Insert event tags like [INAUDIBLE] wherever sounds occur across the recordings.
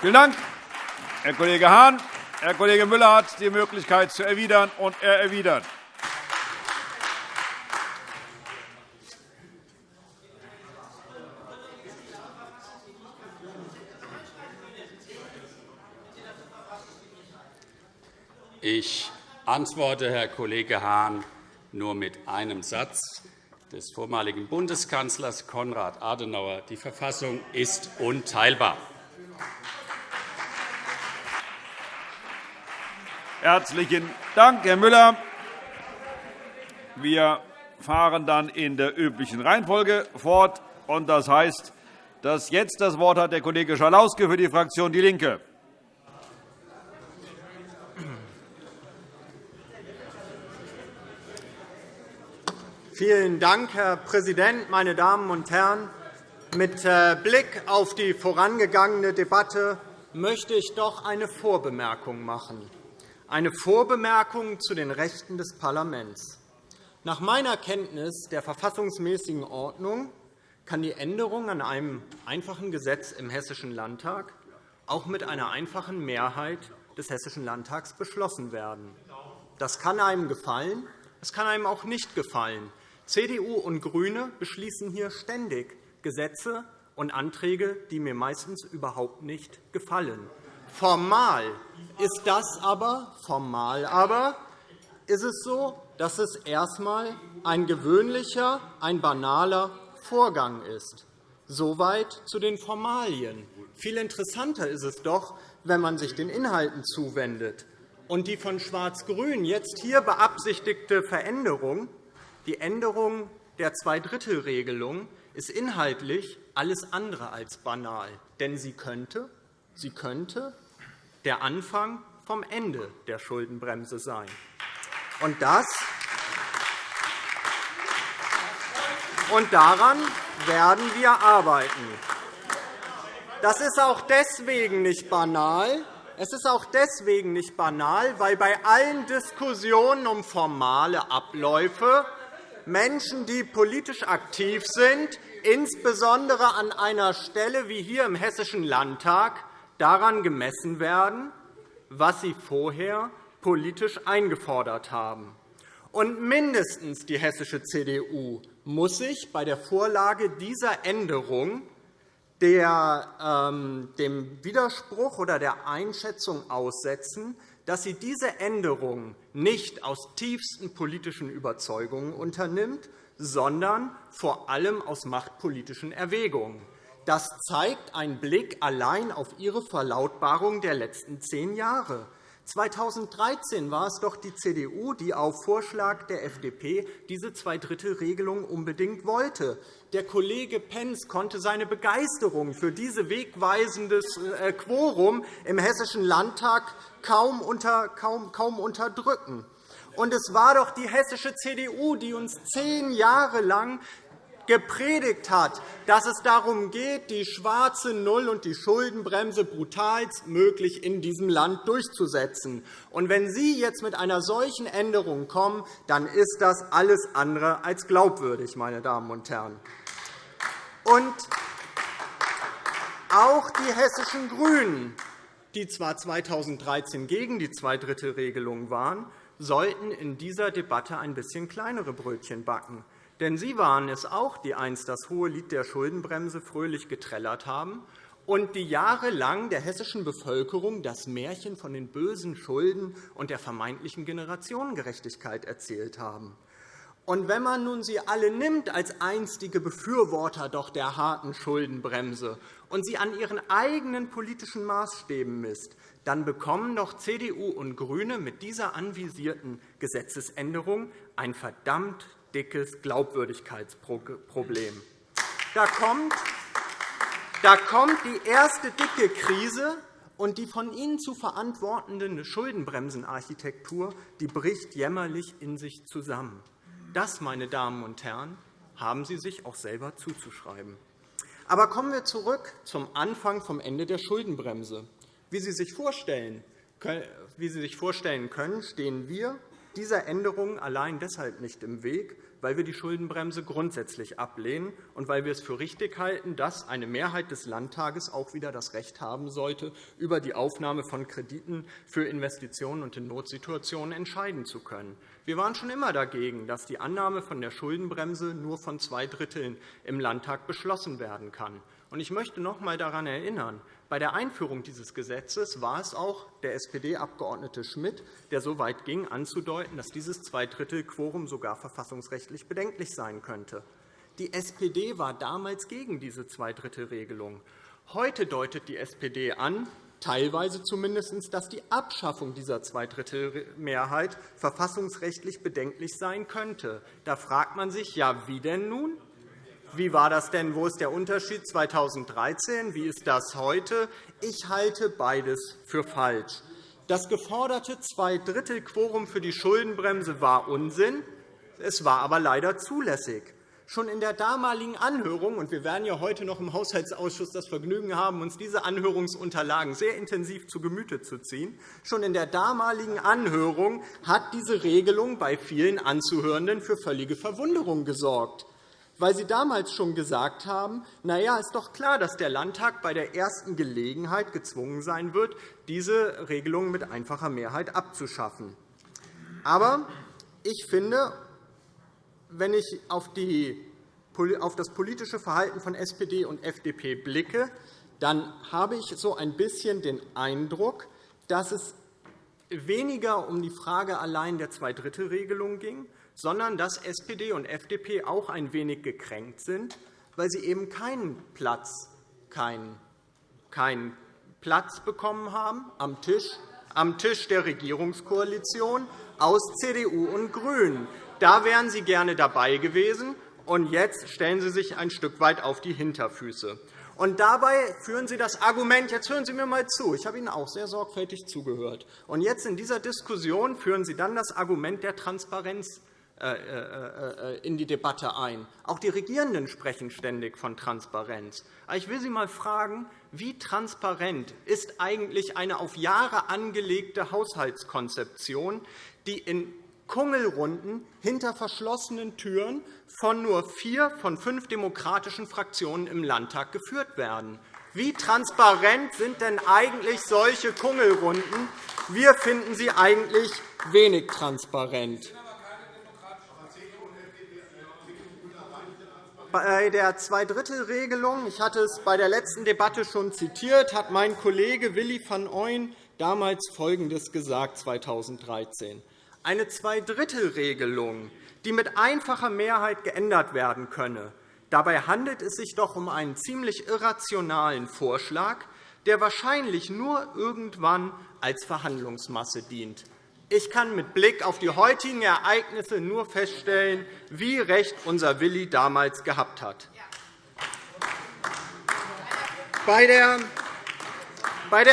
Vielen Dank, Herr Kollege Hahn. Herr Kollege Müller hat die Möglichkeit zu erwidern, und er erwidert. Ich antworte, Herr Kollege Hahn, nur mit einem Satz des vormaligen Bundeskanzlers Konrad Adenauer. Die Verfassung ist unteilbar. Herzlichen Dank, Herr Müller. Wir fahren dann in der üblichen Reihenfolge fort. Das heißt, dass jetzt das Wort hat der Kollege Schalauske für die Fraktion DIE LINKE. Vielen Dank, Herr Präsident, meine Damen und Herren! Mit äh, Blick auf die vorangegangene Debatte möchte ich doch eine Vorbemerkung machen. Eine Vorbemerkung zu den Rechten des Parlaments. Nach meiner Kenntnis der verfassungsmäßigen Ordnung kann die Änderung an einem einfachen Gesetz im Hessischen Landtag auch mit einer einfachen Mehrheit des Hessischen Landtags beschlossen werden. Das kann einem gefallen, es kann einem auch nicht gefallen. CDU und GRÜNE beschließen hier ständig Gesetze und Anträge, die mir meistens überhaupt nicht gefallen. Formal ist das aber, formal aber ist es so, dass es erst einmal ein gewöhnlicher, ein banaler Vorgang ist. Soweit zu den Formalien. Viel interessanter ist es doch, wenn man sich den Inhalten zuwendet. Und die von Schwarz-Grün jetzt hier beabsichtigte Veränderung die Änderung der Zweidrittelregelung ist inhaltlich alles andere als banal, denn sie könnte, sie könnte der Anfang vom Ende der Schuldenbremse sein. Und das und daran werden wir arbeiten. Das ist auch deswegen nicht banal, es ist auch deswegen nicht banal, weil bei allen Diskussionen um formale Abläufe Menschen, die politisch aktiv sind, insbesondere an einer Stelle wie hier im Hessischen Landtag, daran gemessen werden, was sie vorher politisch eingefordert haben. Und mindestens die hessische CDU muss sich bei der Vorlage dieser Änderung der, ähm, dem Widerspruch oder der Einschätzung aussetzen, dass sie diese Änderung nicht aus tiefsten politischen Überzeugungen unternimmt, sondern vor allem aus machtpolitischen Erwägungen. Das zeigt ein Blick allein auf Ihre Verlautbarung der letzten zehn Jahre. 2013 war es doch die CDU, die auf Vorschlag der FDP diese Zweidrittelregelung unbedingt wollte. Der Kollege Pentz konnte seine Begeisterung für dieses wegweisendes äh, Quorum im Hessischen Landtag kaum unterdrücken. Und es war doch die hessische CDU, die uns zehn Jahre lang gepredigt hat, dass es darum geht, die schwarze Null und die Schuldenbremse brutalstmöglich in diesem Land durchzusetzen. Und wenn Sie jetzt mit einer solchen Änderung kommen, dann ist das alles andere als glaubwürdig, meine Damen und Herren. Und auch die hessischen GRÜNEN, die zwar 2013 gegen die Zweidrittelregelung waren, sollten in dieser Debatte ein bisschen kleinere Brötchen backen. Denn Sie waren es auch, die einst das hohe Lied der Schuldenbremse fröhlich geträllert haben und die jahrelang der hessischen Bevölkerung das Märchen von den bösen Schulden und der vermeintlichen Generationengerechtigkeit erzählt haben. Und wenn man nun sie alle nimmt als einstige Befürworter doch der harten Schuldenbremse und sie an ihren eigenen politischen Maßstäben misst, dann bekommen doch CDU und GRÜNE mit dieser anvisierten Gesetzesänderung ein verdammt dickes Glaubwürdigkeitsproblem. Da kommt, da kommt die erste dicke Krise, und die von Ihnen zu verantwortende Schuldenbremsenarchitektur die bricht jämmerlich in sich zusammen. Das, meine Damen und Herren, haben Sie sich auch selber zuzuschreiben. Aber kommen wir zurück zum Anfang vom Ende der Schuldenbremse. Wie Sie sich vorstellen, wie Sie sich vorstellen können, stehen wir dieser Änderung allein deshalb nicht im Weg, weil wir die Schuldenbremse grundsätzlich ablehnen und weil wir es für richtig halten, dass eine Mehrheit des Landtages auch wieder das Recht haben sollte, über die Aufnahme von Krediten für Investitionen und in Notsituationen entscheiden zu können. Wir waren schon immer dagegen, dass die Annahme von der Schuldenbremse nur von zwei Dritteln im Landtag beschlossen werden kann. Ich möchte noch einmal daran erinnern, bei der Einführung dieses Gesetzes war es auch der SPD-Abgeordnete Schmidt, der so weit ging, anzudeuten, dass dieses Zweidrittelquorum sogar verfassungsrechtlich bedenklich sein könnte. Die SPD war damals gegen diese Zweidrittelregelung. Heute deutet die SPD an, teilweise zumindest, dass die Abschaffung dieser Zweidrittelmehrheit verfassungsrechtlich bedenklich sein könnte. Da fragt man sich, ja, wie denn nun? Wie war das denn? Wo ist der Unterschied 2013? Wie ist das heute? Ich halte beides für falsch. Das geforderte Zweidrittelquorum für die Schuldenbremse war Unsinn. Es war aber leider zulässig. Schon in der damaligen Anhörung, und wir werden ja heute noch im Haushaltsausschuss das Vergnügen haben, uns diese Anhörungsunterlagen sehr intensiv zu Gemüte zu ziehen, schon in der damaligen Anhörung hat diese Regelung bei vielen Anzuhörenden für völlige Verwunderung gesorgt weil Sie damals schon gesagt haben, na ja, ist doch klar, dass der Landtag bei der ersten Gelegenheit gezwungen sein wird, diese Regelung mit einfacher Mehrheit abzuschaffen. Aber ich finde, wenn ich auf, das politische Verhalten von SPD und FDP blicke, dann habe ich so ein bisschen den Eindruck, dass es weniger um die Frage allein der Zweidrittelregelung ging, sondern dass SPD und FDP auch ein wenig gekränkt sind, weil sie eben keinen Platz, keinen, keinen Platz bekommen haben am Tisch, am Tisch der Regierungskoalition aus CDU und GRÜNEN. Da wären Sie gerne dabei gewesen, und jetzt stellen Sie sich ein Stück weit auf die Hinterfüße. Und dabei führen Sie das Argument, jetzt hören Sie mir einmal zu, ich habe Ihnen auch sehr sorgfältig zugehört, und jetzt in dieser Diskussion führen Sie dann das Argument der Transparenz in die Debatte ein. Auch die Regierenden sprechen ständig von Transparenz. Ich will Sie einmal fragen, wie transparent ist eigentlich eine auf Jahre angelegte Haushaltskonzeption, die in Kungelrunden hinter verschlossenen Türen von nur vier von fünf demokratischen Fraktionen im Landtag geführt werden. Wie transparent sind denn eigentlich solche Kungelrunden? Wir finden sie eigentlich wenig transparent. Bei der Zweidrittelregelung, ich hatte es bei der letzten Debatte schon zitiert, hat mein Kollege Willi van Ooyen damals Folgendes gesagt 2013. Eine Zweidrittelregelung, die mit einfacher Mehrheit geändert werden könne. Dabei handelt es sich doch um einen ziemlich irrationalen Vorschlag, der wahrscheinlich nur irgendwann als Verhandlungsmasse dient. Ich kann mit Blick auf die heutigen Ereignisse nur feststellen, wie recht unser Willi damals gehabt hat. Bei der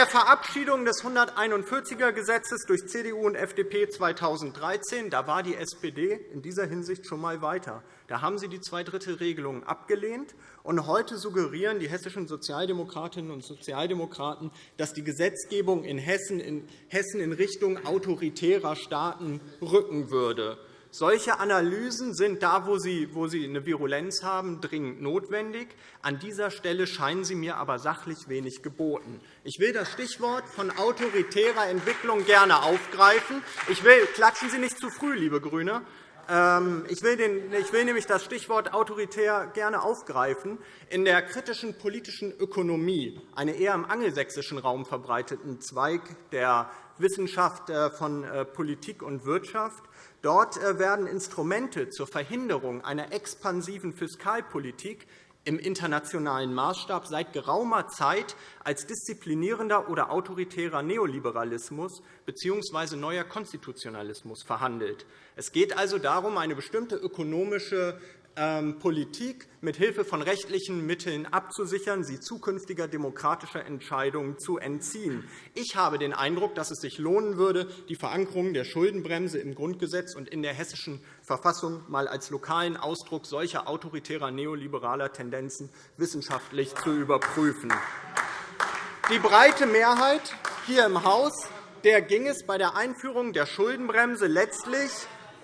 Verabschiedung des 141er Gesetzes durch CDU und FDP 2013 da war die SPD in dieser Hinsicht schon einmal weiter. Da haben Sie die Zweidrittelregelung abgelehnt. Und heute suggerieren die hessischen Sozialdemokratinnen und Sozialdemokraten, dass die Gesetzgebung in Hessen in Richtung autoritärer Staaten rücken würde. Solche Analysen sind da, wo sie, wo sie eine Virulenz haben, dringend notwendig. An dieser Stelle scheinen sie mir aber sachlich wenig geboten. Ich will das Stichwort von autoritärer Entwicklung gerne aufgreifen. Ich will, klatschen Sie nicht zu früh, liebe GRÜNE. Ähm, ich will, den, ich will nämlich das Stichwort autoritär gerne aufgreifen. In der kritischen politischen Ökonomie, einem eher im angelsächsischen Raum verbreiteten Zweig der Wissenschaft äh, von äh, Politik und Wirtschaft, Dort äh, werden Instrumente zur Verhinderung einer expansiven Fiskalpolitik im internationalen Maßstab seit geraumer Zeit als disziplinierender oder autoritärer Neoliberalismus bzw. neuer Konstitutionalismus verhandelt. Es geht also darum, eine bestimmte ökonomische Politik mit Hilfe von rechtlichen Mitteln abzusichern, sie zukünftiger demokratischer Entscheidungen zu entziehen. Ich habe den Eindruck, dass es sich lohnen würde, die Verankerung der Schuldenbremse im Grundgesetz und in der Hessischen Verfassung mal als lokalen Ausdruck solcher autoritärer neoliberaler Tendenzen wissenschaftlich zu überprüfen. Die breite Mehrheit hier im Haus der ging es bei der Einführung der Schuldenbremse letztlich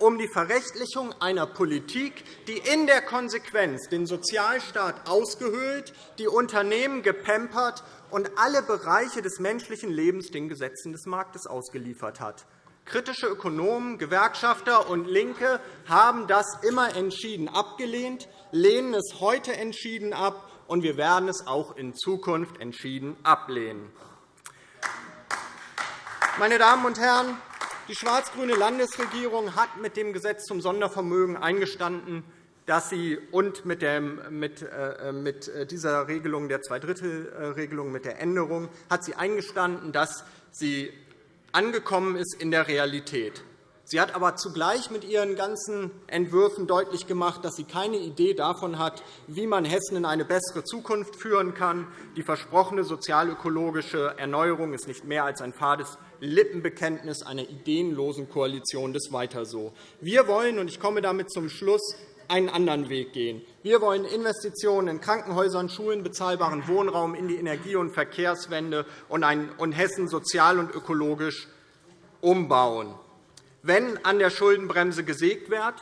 um die Verrechtlichung einer Politik, die in der Konsequenz den Sozialstaat ausgehöhlt, die Unternehmen gepampert und alle Bereiche des menschlichen Lebens den Gesetzen des Marktes ausgeliefert hat. Kritische Ökonomen, Gewerkschafter und LINKE haben das immer entschieden abgelehnt, lehnen es heute entschieden ab, und wir werden es auch in Zukunft entschieden ablehnen. Meine Damen und Herren, die schwarz-grüne Landesregierung hat mit dem Gesetz zum Sondervermögen eingestanden, dass sie und äh, mit dieser Regelung der Zweidrittelregelung mit der Änderung hat sie eingestanden, dass sie angekommen ist in der Realität. Sie hat aber zugleich mit ihren ganzen Entwürfen deutlich gemacht, dass sie keine Idee davon hat, wie man Hessen in eine bessere Zukunft führen kann. Die versprochene sozialökologische Erneuerung ist nicht mehr als ein fades Lippenbekenntnis einer ideenlosen Koalition des Weiter so. Wir wollen, und ich komme damit zum Schluss, einen anderen Weg gehen. Wir wollen Investitionen in Krankenhäusern, Schulen, bezahlbaren Wohnraum, in die Energie- und Verkehrswende und Hessen sozial und ökologisch umbauen. Wenn an der Schuldenbremse gesägt wird,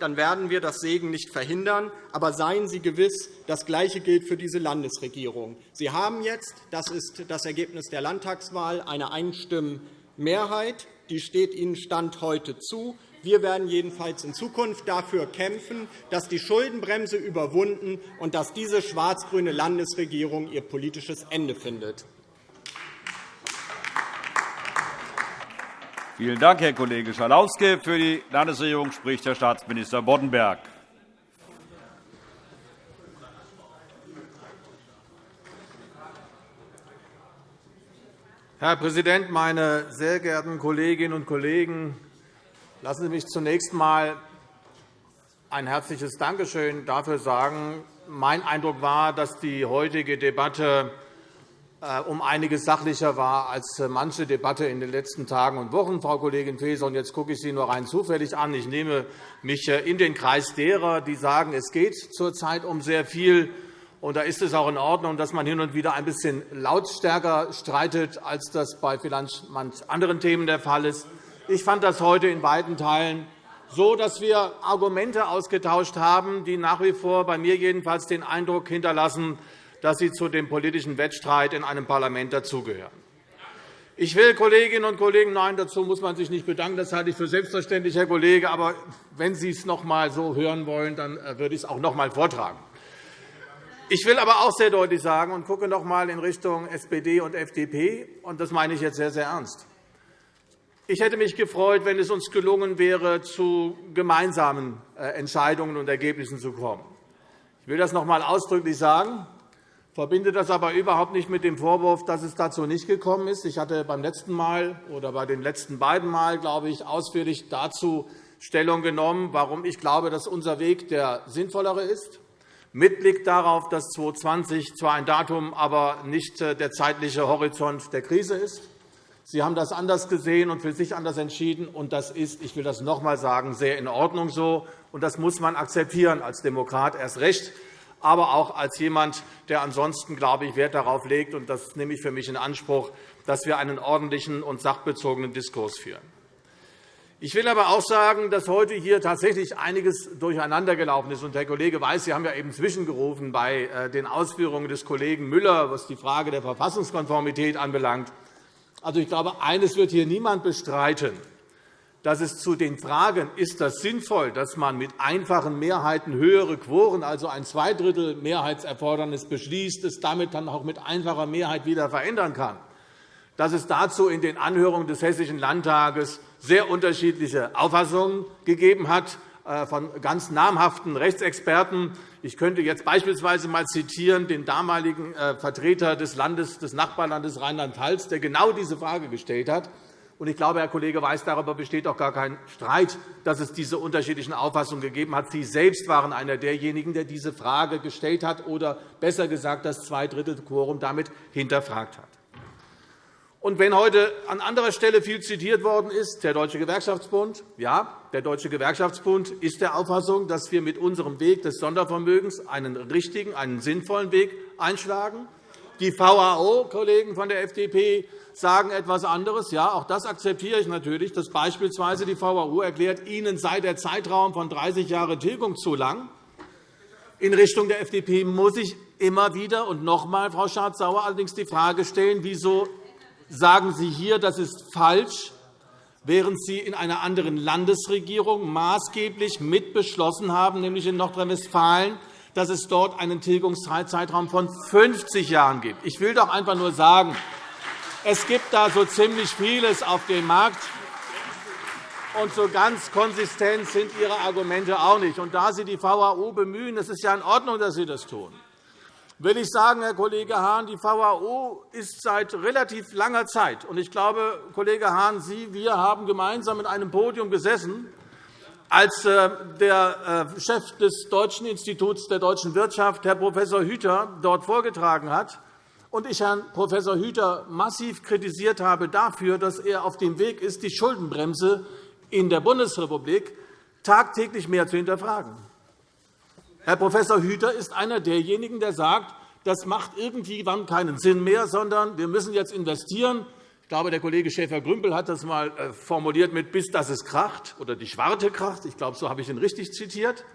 dann werden wir das Segen nicht verhindern. Aber seien Sie gewiss, das Gleiche gilt für diese Landesregierung. Sie haben jetzt, das ist das Ergebnis der Landtagswahl, eine Einstimmenmehrheit. Die steht Ihnen Stand heute zu. Wir werden jedenfalls in Zukunft dafür kämpfen, dass die Schuldenbremse überwunden und dass diese schwarz-grüne Landesregierung ihr politisches Ende findet. Vielen Dank, Herr Kollege Schalauske. Für die Landesregierung spricht Herr Staatsminister Boddenberg. Herr Präsident, meine sehr geehrten Kolleginnen und Kollegen! Lassen Sie mich zunächst einmal ein herzliches Dankeschön dafür sagen. Mein Eindruck war, dass die heutige Debatte um einiges sachlicher war als äh, manche Debatte in den letzten Tagen und Wochen, Frau Kollegin Faeser. Jetzt gucke ich Sie nur rein zufällig an. Ich nehme mich äh, in den Kreis derer, die sagen, es geht zurzeit um sehr viel. Und da ist es auch in Ordnung, dass man hin und wieder ein bisschen lautstärker streitet, als das bei vielleicht anderen Themen der Fall ist. Ich fand das heute in weiten Teilen so, dass wir Argumente ausgetauscht haben, die nach wie vor bei mir jedenfalls den Eindruck hinterlassen, dass sie zu dem politischen Wettstreit in einem Parlament dazugehören. Ich will, Kolleginnen und Kollegen, nein, dazu muss man sich nicht bedanken. Das halte ich für selbstverständlich, Herr Kollege. Aber wenn Sie es noch einmal so hören wollen, dann äh, würde ich es auch noch einmal vortragen. Ich will aber auch sehr deutlich sagen und gucke noch einmal in Richtung SPD und FDP, und das meine ich jetzt sehr, sehr ernst. Ich hätte mich gefreut, wenn es uns gelungen wäre, zu gemeinsamen äh, Entscheidungen und Ergebnissen zu kommen. Ich will das noch einmal ausdrücklich sagen verbinde das aber überhaupt nicht mit dem Vorwurf, dass es dazu nicht gekommen ist. Ich hatte beim letzten Mal oder bei den letzten beiden Mal, glaube ich, ausführlich dazu Stellung genommen, warum ich glaube, dass unser Weg der sinnvollere ist, mit Blick darauf, dass 2020 zwar ein Datum, aber nicht äh, der zeitliche Horizont der Krise ist. Sie haben das anders gesehen und für sich anders entschieden. und Das ist, ich will das noch einmal sagen, sehr in Ordnung so. und Das muss man akzeptieren als Demokrat erst recht aber auch als jemand, der ansonsten, glaube ich, Wert darauf legt, und das nehme ich für mich in Anspruch, dass wir einen ordentlichen und sachbezogenen Diskurs führen. Ich will aber auch sagen, dass heute hier tatsächlich einiges durcheinandergelaufen ist. Herr Kollege Weiß, Sie haben ja eben zwischengerufen bei äh, den Ausführungen des Kollegen Müller, was die Frage der Verfassungskonformität anbelangt. Also, ich glaube, eines wird hier niemand bestreiten dass es zu den Fragen, ist das sinnvoll, dass man mit einfachen Mehrheiten höhere Quoren, also ein Zweidrittel-Mehrheitserfordernis beschließt, es damit dann auch mit einfacher Mehrheit wieder verändern kann, dass es dazu in den Anhörungen des Hessischen Landtages sehr unterschiedliche Auffassungen gegeben hat äh, von ganz namhaften Rechtsexperten. Ich könnte jetzt beispielsweise mal zitieren den damaligen äh, Vertreter des, Landes, des Nachbarlandes Rheinland-Pfalz, der genau diese Frage gestellt hat. Und ich glaube, Herr Kollege Weiß, darüber besteht auch gar kein Streit, dass es diese unterschiedlichen Auffassungen gegeben hat. Sie selbst waren einer derjenigen, der diese Frage gestellt hat oder besser gesagt das Zweidrittelquorum damit hinterfragt hat. Und wenn heute an anderer Stelle viel zitiert worden ist, der Deutsche Gewerkschaftsbund, ja, der Deutsche Gewerkschaftsbund ist der Auffassung, dass wir mit unserem Weg des Sondervermögens einen richtigen, einen sinnvollen Weg einschlagen. Die VAO, Kollegen von der FDP, sagen etwas anderes. Ja, auch das akzeptiere ich natürlich, dass beispielsweise die VAU erklärt, Ihnen sei der Zeitraum von 30 Jahren Tilgung zu lang. In Richtung der FDP muss ich immer wieder und noch einmal, Frau Schardt-Sauer, allerdings die Frage stellen, wieso sagen Sie hier, das ist falsch, während Sie in einer anderen Landesregierung maßgeblich mitbeschlossen haben, nämlich in Nordrhein-Westfalen, dass es dort einen Tilgungszeitraum von 50 Jahren gibt. Ich will doch einfach nur sagen, es gibt da so ziemlich vieles auf dem Markt, und so ganz konsistent sind Ihre Argumente auch nicht. Und da Sie die VAO bemühen, es ist ja in Ordnung, dass Sie das tun, will ich sagen, Herr Kollege Hahn, die VAO ist seit relativ langer Zeit, und ich glaube, Kollege Hahn, Sie, wir haben gemeinsam in einem Podium gesessen, als äh, der äh, Chef des Deutschen Instituts der deutschen Wirtschaft, Herr Prof. Hüter, dort vorgetragen hat, und ich Herrn Prof. Hüter massiv kritisiert habe dafür, dass er auf dem Weg ist, die Schuldenbremse in der Bundesrepublik tagtäglich mehr zu hinterfragen. Herr Prof. Hüter ist einer derjenigen, der sagt, das macht irgendwann keinen Sinn mehr, sondern wir müssen jetzt investieren. Ich glaube, der Kollege Schäfer-Grümbel hat das einmal äh, formuliert mit bis dass es kracht oder die Schwarte kracht. Ich glaube, so habe ich ihn richtig zitiert.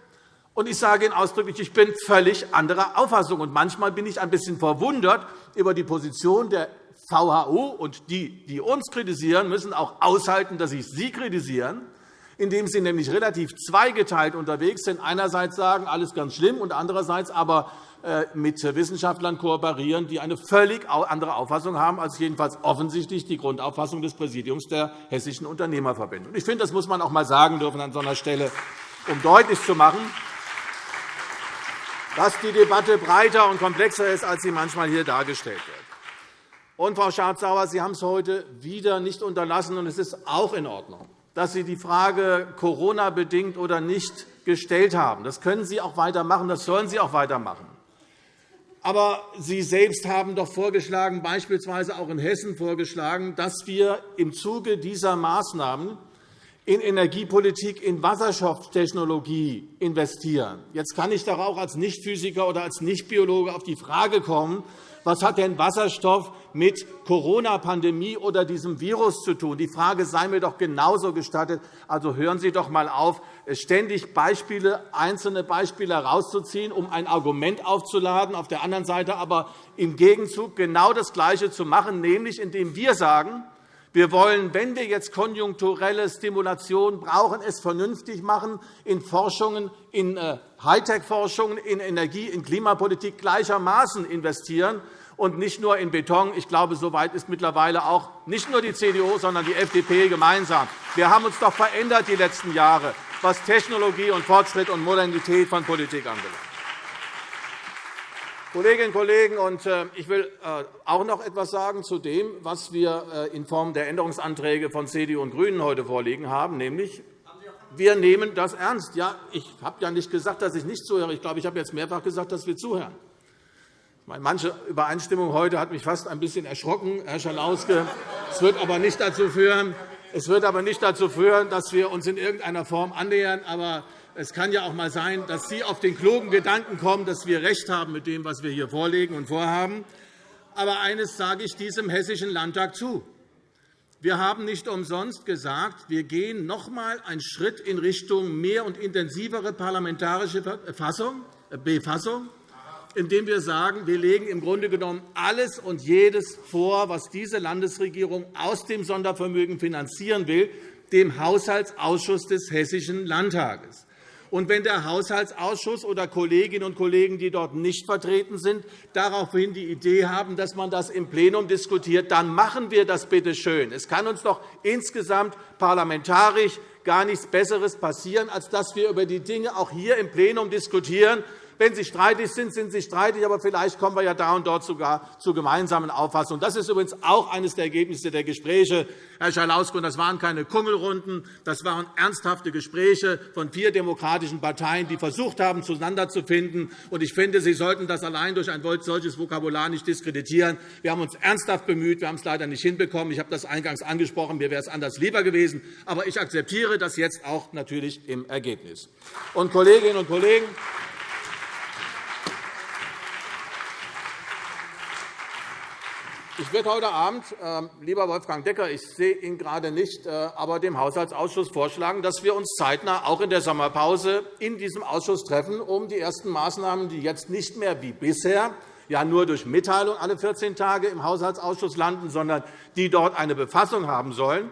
Und ich sage Ihnen ausdrücklich, ich bin völlig anderer Auffassung. Und manchmal bin ich ein bisschen verwundert über die Position der VHO und die, die uns kritisieren, müssen auch aushalten, dass ich sie kritisieren, indem sie nämlich relativ zweigeteilt unterwegs sind. Einerseits sagen, alles ganz schlimm, und andererseits aber äh, mit Wissenschaftlern kooperieren, die eine völlig andere Auffassung haben als jedenfalls offensichtlich die Grundauffassung des Präsidiums der Hessischen Unternehmerverbände. Ich finde, das muss man auch einmal sagen dürfen an so einer Stelle, um deutlich zu machen, dass die Debatte breiter und komplexer ist, als sie manchmal hier dargestellt wird. Und, Frau Schardt-Sauer, Sie haben es heute wieder nicht unterlassen, und es ist auch in Ordnung, dass Sie die Frage Corona-bedingt oder nicht gestellt haben. Das können Sie auch weitermachen, das sollen Sie auch weitermachen. Aber Sie selbst haben doch vorgeschlagen, beispielsweise auch in Hessen vorgeschlagen, dass wir im Zuge dieser Maßnahmen in Energiepolitik, in Wasserstofftechnologie investieren. Jetzt kann ich doch auch als Nichtphysiker oder als Nichtbiologe auf die Frage kommen, was hat denn Wasserstoff mit Corona-Pandemie oder diesem Virus zu tun? Die Frage sei mir doch genauso gestattet. Also hören Sie doch einmal auf, ständig Beispiele, einzelne Beispiele herauszuziehen, um ein Argument aufzuladen, auf der anderen Seite aber im Gegenzug genau das Gleiche zu machen, nämlich indem wir sagen, wir wollen, wenn wir jetzt konjunkturelle Stimulation brauchen, es vernünftig machen, in Forschungen, in äh, Hightech-Forschungen, in Energie-, in Klimapolitik gleichermaßen investieren und nicht nur in Beton. Ich glaube, so weit ist mittlerweile auch nicht nur die CDU, sondern die FDP gemeinsam. Wir haben uns doch verändert die letzten Jahre, was Technologie und Fortschritt und Modernität von Politik anbelangt. Kolleginnen und Kollegen, äh, ich will äh, auch noch etwas sagen zu dem, was wir äh, in Form der Änderungsanträge von CDU und GRÜNEN heute vorliegen haben, nämlich wir nehmen das ernst. Ja, ich habe ja nicht gesagt, dass ich nicht zuhöre. Ich glaube, ich habe jetzt mehrfach gesagt, dass wir zuhören. Manche Übereinstimmung heute hat mich fast ein bisschen erschrocken, Herr Schalauske. Es wird aber nicht dazu führen, es wird aber nicht dazu führen, dass wir uns in irgendeiner Form annähern. Aber es kann ja auch einmal sein, dass Sie auf den klugen Gedanken kommen, dass wir recht haben mit dem, was wir hier vorlegen und vorhaben. Aber eines sage ich diesem Hessischen Landtag zu. Wir haben nicht umsonst gesagt, wir gehen noch einmal einen Schritt in Richtung mehr und intensivere parlamentarische äh, Befassung, indem wir sagen, wir legen im Grunde genommen alles und jedes vor, was diese Landesregierung aus dem Sondervermögen finanzieren will, dem Haushaltsausschuss des Hessischen Landtages. Und wenn der Haushaltsausschuss oder Kolleginnen und Kollegen, die dort nicht vertreten sind, daraufhin die Idee haben, dass man das im Plenum diskutiert, dann machen wir das bitte schön. Es kann uns doch insgesamt parlamentarisch gar nichts Besseres passieren, als dass wir über die Dinge auch hier im Plenum diskutieren wenn Sie streitig sind, sind Sie streitig, aber vielleicht kommen wir ja da und dort sogar zu gemeinsamen Auffassungen. Das ist übrigens auch eines der Ergebnisse der Gespräche, Herr Schalauske. Das waren keine Kungelrunden, das waren ernsthafte Gespräche von vier demokratischen Parteien, die versucht haben, zueinander zu finden. Ich finde, Sie sollten das allein durch ein solches Vokabular nicht diskreditieren. Wir haben uns ernsthaft bemüht. Wir haben es leider nicht hinbekommen. Ich habe das eingangs angesprochen. Mir wäre es anders lieber gewesen. Aber ich akzeptiere das jetzt auch natürlich im Ergebnis. Und, Kolleginnen und Kollegen, ich werde heute Abend, äh, lieber Wolfgang Decker, ich sehe ihn gerade nicht, äh, aber dem Haushaltsausschuss vorschlagen, dass wir uns zeitnah auch in der Sommerpause in diesem Ausschuss treffen, um die ersten Maßnahmen, die jetzt nicht mehr wie bisher ja nur durch Mitteilung alle 14 Tage im Haushaltsausschuss landen, sondern die dort eine Befassung haben sollen,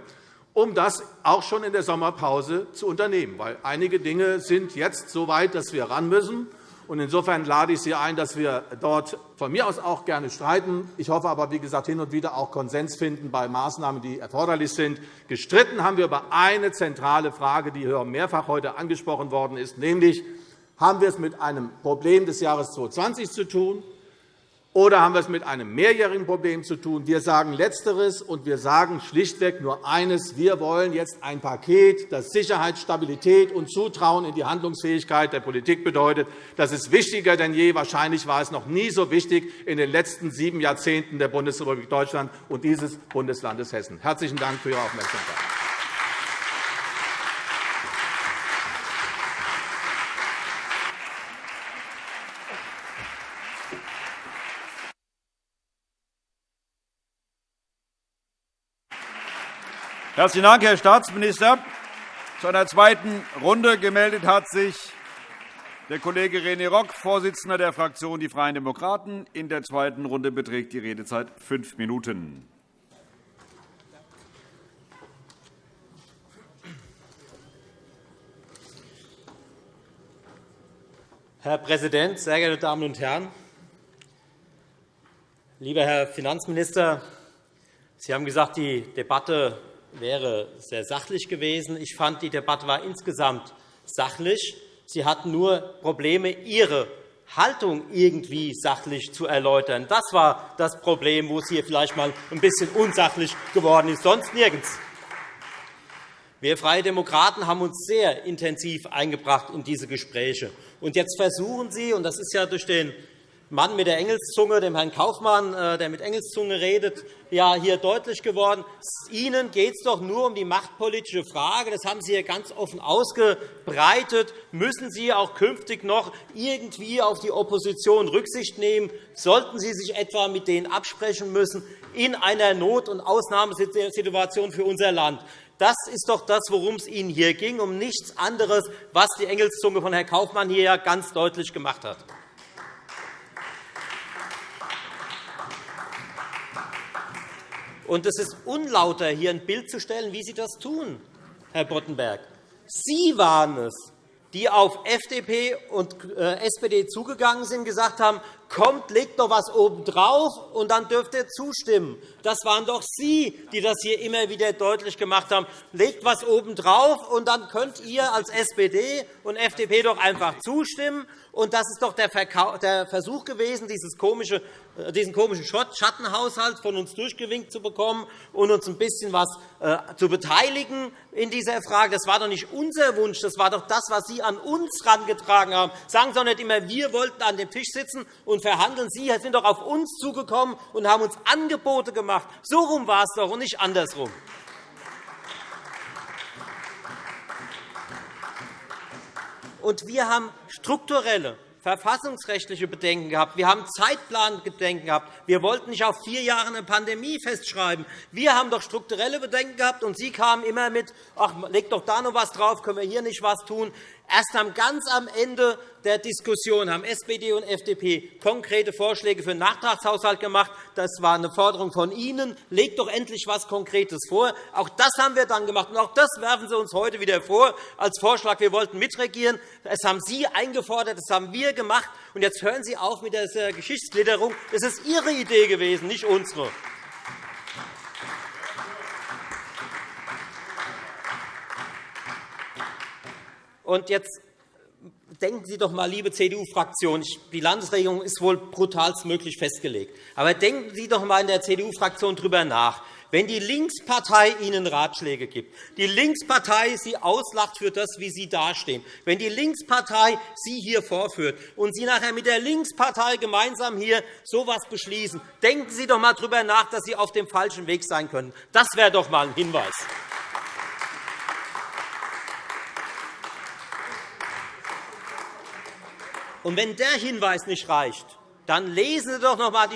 um das auch schon in der Sommerpause zu unternehmen. Weil einige Dinge sind jetzt so weit, dass wir ran müssen. Insofern lade ich Sie ein, dass wir dort von mir aus auch gerne streiten. Ich hoffe aber, wie gesagt, hin und wieder auch Konsens finden bei Maßnahmen, die erforderlich sind. Gestritten haben wir über eine zentrale Frage, die hier mehrfach heute angesprochen worden ist, nämlich haben wir es mit einem Problem des Jahres 2020 zu tun, oder haben wir es mit einem mehrjährigen Problem zu tun? Wir sagen Letzteres, und wir sagen schlichtweg nur eines. Wir wollen jetzt ein Paket, das Sicherheit, Stabilität und Zutrauen in die Handlungsfähigkeit der Politik bedeutet. Das ist wichtiger denn je. Wahrscheinlich war es noch nie so wichtig in den letzten sieben Jahrzehnten der Bundesrepublik Deutschland und dieses Bundeslandes Hessen. Herzlichen Dank für Ihre Aufmerksamkeit. Herzlichen Dank, Herr Staatsminister. Zu einer zweiten Runde gemeldet hat sich der Kollege René Rock, Vorsitzender der Fraktion Die Freien Demokraten. In der zweiten Runde beträgt die Redezeit fünf Minuten. Herr Präsident, sehr geehrte Damen und Herren! Lieber Herr Finanzminister, Sie haben gesagt, die Debatte wäre sehr sachlich gewesen. Ich fand, die Debatte war insgesamt sachlich. Sie hatten nur Probleme, Ihre Haltung irgendwie sachlich zu erläutern. Das war das Problem, wo es hier vielleicht einmal ein bisschen unsachlich geworden ist, sonst nirgends. Wir Freie Demokraten haben uns sehr intensiv eingebracht in diese Gespräche. Und jetzt versuchen Sie, und das ist ja durch den Mann mit der Engelszunge, dem Herrn Kaufmann, äh, der mit Engelszunge redet, ja hier deutlich geworden. Ihnen geht es doch nur um die machtpolitische Frage. Das haben Sie hier ganz offen ausgebreitet. Müssen Sie auch künftig noch irgendwie auf die Opposition Rücksicht nehmen? Sollten Sie sich etwa mit denen absprechen müssen in einer Not- und Ausnahmesituation für unser Land? Das ist doch das, worum es Ihnen hier ging, um nichts anderes, was die Engelszunge von Herrn Kaufmann hier ganz deutlich gemacht hat. Und es ist unlauter, hier ein Bild zu stellen, wie Sie das tun, Herr Boddenberg. Sie waren es, die auf FDP und äh, SPD zugegangen sind und gesagt haben, kommt, legt doch etwas obendrauf, und dann dürft ihr zustimmen. Das waren doch Sie, die das hier immer wieder deutlich gemacht haben. Legt etwas obendrauf, und dann könnt ihr als SPD und FDP doch einfach zustimmen. Und das ist doch der Versuch gewesen, äh, diesen komischen Schattenhaushalt von uns durchgewinkt zu bekommen und uns ein bisschen was äh, zu beteiligen in dieser Frage. Das war doch nicht unser Wunsch, das war doch das, was Sie an uns herangetragen haben. Sagen Sie doch nicht immer, wir wollten an dem Tisch sitzen und verhandeln. Sie sind doch auf uns zugekommen und haben uns Angebote gemacht. So rum war es doch und nicht andersrum. Und wir haben strukturelle, verfassungsrechtliche Bedenken gehabt. Wir haben Zeitplanbedenken gehabt. Wir wollten nicht auf vier Jahre eine Pandemie festschreiben. Wir haben doch strukturelle Bedenken gehabt, und Sie kamen immer mit, ach, leg doch da noch etwas drauf, können wir hier nicht etwas tun. Erst ganz am Ende der Diskussion haben SPD und FDP konkrete Vorschläge für den Nachtragshaushalt gemacht. Das war eine Forderung von Ihnen. Legt doch endlich etwas Konkretes vor. Auch das haben wir dann gemacht. Und auch das werfen Sie uns heute wieder vor als Vorschlag. Wir wollten mitregieren. Das haben Sie eingefordert. Das haben wir gemacht. Und jetzt hören Sie auf mit dieser Geschichtsklitterung. Das ist Ihre Idee gewesen, nicht unsere. Und jetzt denken Sie doch einmal, liebe CDU-Fraktion, die Landesregierung ist wohl brutalstmöglich festgelegt. Aber denken Sie doch einmal in der CDU-Fraktion darüber nach. Wenn die Linkspartei Ihnen Ratschläge gibt, die Linkspartei Sie auslacht für das, wie Sie dastehen, wenn die Linkspartei Sie hier vorführt und Sie nachher mit der Linkspartei gemeinsam hier so etwas beschließen, denken Sie doch einmal darüber nach, dass Sie auf dem falschen Weg sein können. Das wäre doch einmal ein Hinweis. Und wenn der Hinweis nicht reicht, dann lesen Sie doch noch einmal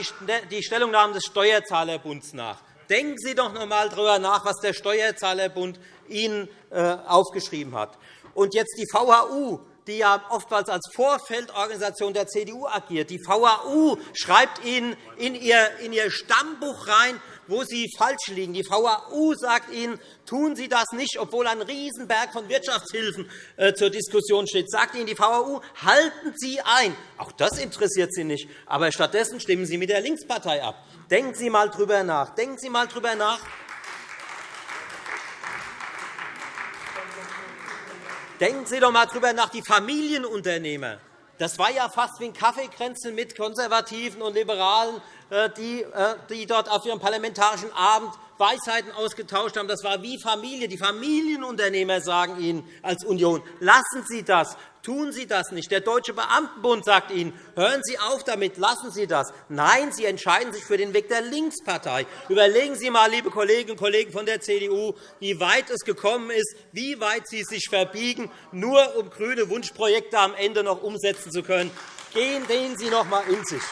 die Stellungnahmen des Steuerzahlerbunds nach. Denken Sie doch noch einmal darüber nach, was der Steuerzahlerbund Ihnen äh, aufgeschrieben hat. Und jetzt die VHU, die ja oftmals als Vorfeldorganisation der CDU agiert. Die VHU schreibt Ihnen in Ihr Stammbuch rein, wo Sie falsch liegen. Die VAU sagt Ihnen, tun Sie das nicht, obwohl ein Riesenberg von Wirtschaftshilfen äh, zur Diskussion steht. Sagt Ihnen die VAU, halten Sie ein. Auch das interessiert Sie nicht. Aber stattdessen stimmen Sie mit der Linkspartei ab. Denken Sie einmal darüber nach. Denken Sie einmal darüber nach. Denken Sie doch einmal darüber nach, die Familienunternehmer. Das war ja fast wie ein Kaffeekränzchen mit Konservativen und Liberalen äh, äh, die dort auf ihrem parlamentarischen Abend Weisheiten ausgetauscht haben. Das war wie Familie. Die Familienunternehmer sagen Ihnen als Union, lassen Sie das, tun Sie das nicht. Der Deutsche Beamtenbund sagt Ihnen, hören Sie auf damit, lassen Sie das. Nein, Sie entscheiden sich für den Weg der Linkspartei. Überlegen Sie einmal, liebe Kolleginnen und Kollegen von der CDU, wie weit es gekommen ist, wie weit Sie sich verbiegen, nur um grüne Wunschprojekte am Ende noch umsetzen zu können. Gehen Sie noch einmal in sich.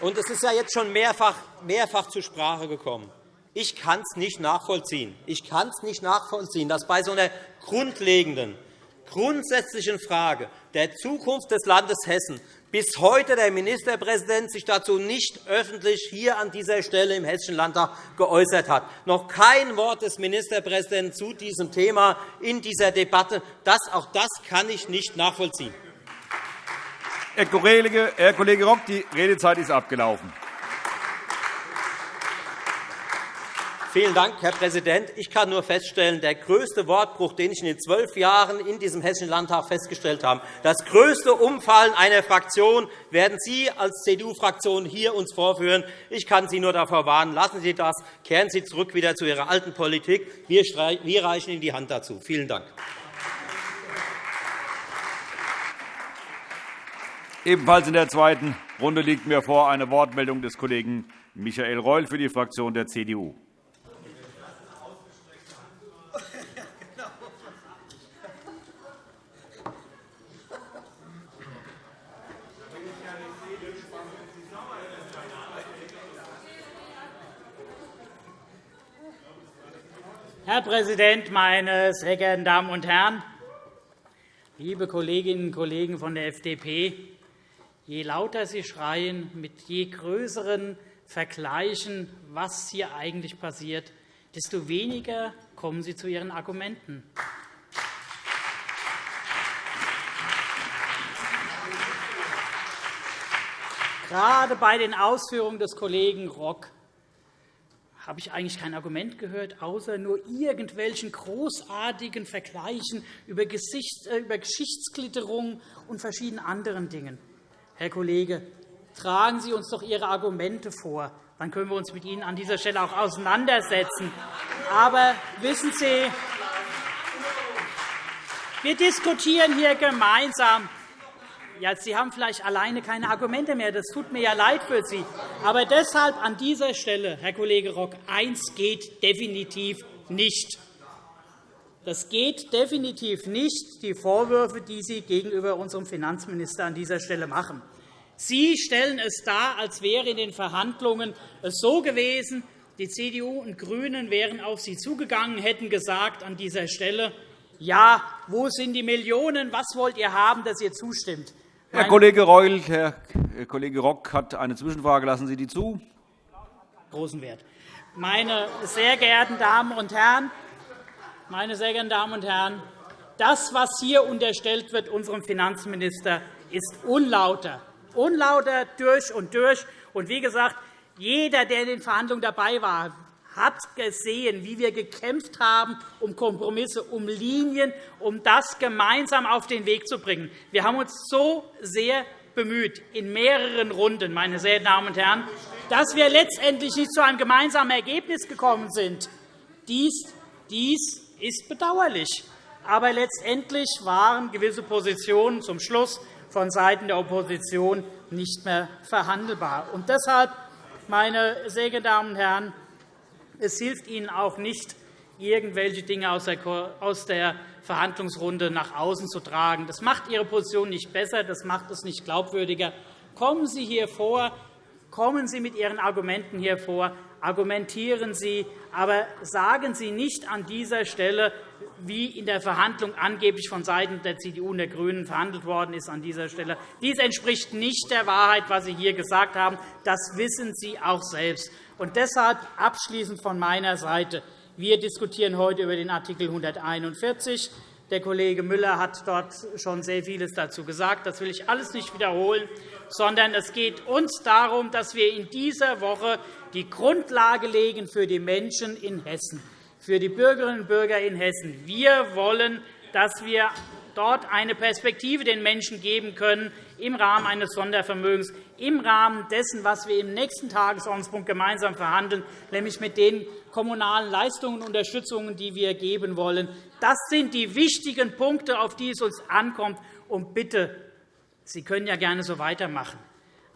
Und es ist ja jetzt schon mehrfach, mehrfach zur Sprache gekommen. Ich kann es nicht nachvollziehen. Ich kann es nicht nachvollziehen, dass bei so einer grundlegenden, grundsätzlichen Frage der Zukunft des Landes Hessen bis heute der Ministerpräsident sich dazu nicht öffentlich hier an dieser Stelle im Hessischen Landtag geäußert hat. Noch kein Wort des Ministerpräsidenten zu diesem Thema in dieser Debatte. Das, auch das kann ich nicht nachvollziehen. Herr Kollege, Herr Kollege Rock, die Redezeit ist abgelaufen. Vielen Dank, Herr Präsident. Ich kann nur feststellen, der größte Wortbruch, den ich in den zwölf Jahren in diesem Hessischen Landtag festgestellt habe, das größte Umfallen einer Fraktion werden Sie als CDU-Fraktion hier uns vorführen. Ich kann Sie nur davor warnen, lassen Sie das, kehren Sie zurück wieder zu Ihrer alten Politik. Wir reichen Ihnen die Hand dazu. Vielen Dank. Ebenfalls in der zweiten Runde liegt mir vor eine Wortmeldung des Kollegen Michael Reul für die Fraktion der CDU. Herr Präsident, meine sehr geehrten Damen und Herren! Liebe Kolleginnen und Kollegen von der FDP, Je lauter Sie schreien, mit je größeren Vergleichen, was hier eigentlich passiert, desto weniger kommen Sie zu Ihren Argumenten. Gerade bei den Ausführungen des Kollegen Rock habe ich eigentlich kein Argument gehört, außer nur irgendwelchen großartigen Vergleichen über äh, Geschichtsklitterung und verschiedenen anderen Dingen. Herr Kollege, tragen Sie uns doch Ihre Argumente vor. Dann können wir uns mit Ihnen an dieser Stelle auch auseinandersetzen. Aber wissen Sie, wir diskutieren hier gemeinsam. Ja, Sie haben vielleicht alleine keine Argumente mehr. Das tut mir ja leid für Sie. Aber deshalb an dieser Stelle, Herr Kollege Rock, eins geht definitiv nicht. Das geht definitiv nicht, die Vorwürfe, die Sie gegenüber unserem Finanzminister an dieser Stelle machen. Sie stellen es dar, als wäre in den Verhandlungen es so gewesen, die CDU und GRÜNEN wären auf Sie zugegangen, hätten gesagt an dieser Stelle, ja, wo sind die Millionen, was wollt ihr haben, dass ihr zustimmt? Herr Kollege Reul, Herr Kollege Rock hat eine Zwischenfrage. Lassen Sie die zu? Großen Wert. Meine sehr geehrten Damen und Herren, meine sehr geehrten Damen und Herren, das, was hier unterstellt wird, unserem Finanzminister, ist unlauter. Unlauter durch und durch. Und wie gesagt, jeder, der in den Verhandlungen dabei war, hat gesehen, wie wir gekämpft haben um Kompromisse, um Linien, um das gemeinsam auf den Weg zu bringen. Wir haben uns so sehr bemüht, in mehreren Runden, meine sehr Damen und Herren, dass wir letztendlich nicht zu einem gemeinsamen Ergebnis gekommen sind. Dies dies ist bedauerlich. Aber letztendlich waren gewisse Positionen zum Schluss vonseiten der Opposition nicht mehr verhandelbar. Und deshalb, meine sehr geehrten Damen und Herren, es hilft Ihnen auch nicht, irgendwelche Dinge aus der Verhandlungsrunde nach außen zu tragen. Das macht Ihre Position nicht besser, das macht es nicht glaubwürdiger. Kommen Sie hier vor, kommen Sie mit Ihren Argumenten hier vor, argumentieren Sie, aber sagen Sie nicht an dieser Stelle, wie in der Verhandlung angeblich von Seiten der CDU und der GRÜNEN verhandelt worden ist an dieser Stelle. Dies entspricht nicht der Wahrheit, was Sie hier gesagt haben. Das wissen Sie auch selbst. Und deshalb abschließend von meiner Seite. Wir diskutieren heute über den Art. 141. Der Kollege Müller hat dort schon sehr vieles dazu gesagt. Das will ich alles nicht wiederholen, sondern es geht uns darum, dass wir in dieser Woche die Grundlage legen für die Menschen in Hessen, für die Bürgerinnen und Bürger in Hessen. Wir wollen, dass wir dort eine Perspektive den Menschen geben können im Rahmen eines Sondervermögens, im Rahmen dessen, was wir im nächsten Tagesordnungspunkt gemeinsam verhandeln, nämlich mit den kommunalen Leistungen und Unterstützungen, die wir geben wollen. Das sind die wichtigen Punkte, auf die es uns ankommt. Und bitte, Sie können ja gerne so weitermachen.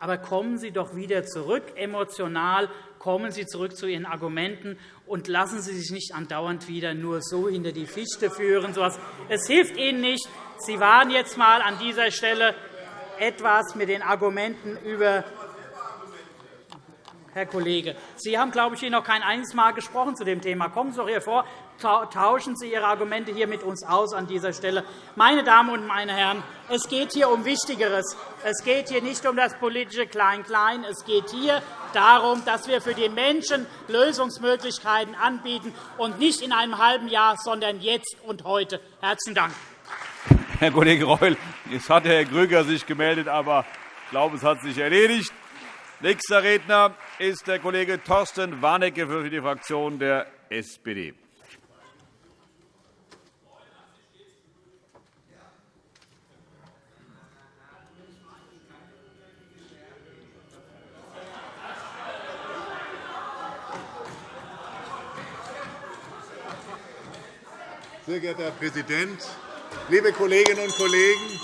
Aber kommen Sie doch wieder zurück, emotional, kommen Sie zurück zu Ihren Argumenten und lassen Sie sich nicht andauernd wieder nur so hinter die Fichte führen. Es hilft Ihnen nicht. Sie waren jetzt einmal an dieser Stelle etwas mit den Argumenten über Herr Kollege, Sie haben, glaube ich, noch kein einziges Mal gesprochen zu dem Thema. Kommen Sie doch hier vor, tauschen Sie Ihre Argumente hier mit uns aus an dieser Stelle. Meine Damen und meine Herren, es geht hier um Wichtigeres. Es geht hier nicht um das politische Klein-Klein. Es geht hier darum, dass wir für die Menschen Lösungsmöglichkeiten anbieten, und nicht in einem halben Jahr, sondern jetzt und heute. – Herzlichen Dank. Herr Kollege Reul, jetzt hat Herr Grüger sich gemeldet, aber ich glaube, es hat sich erledigt. Nächster Redner ist der Kollege Thorsten Warnecke für die Fraktion der SPD. Sehr geehrter Herr Präsident, liebe Kolleginnen und Kollegen!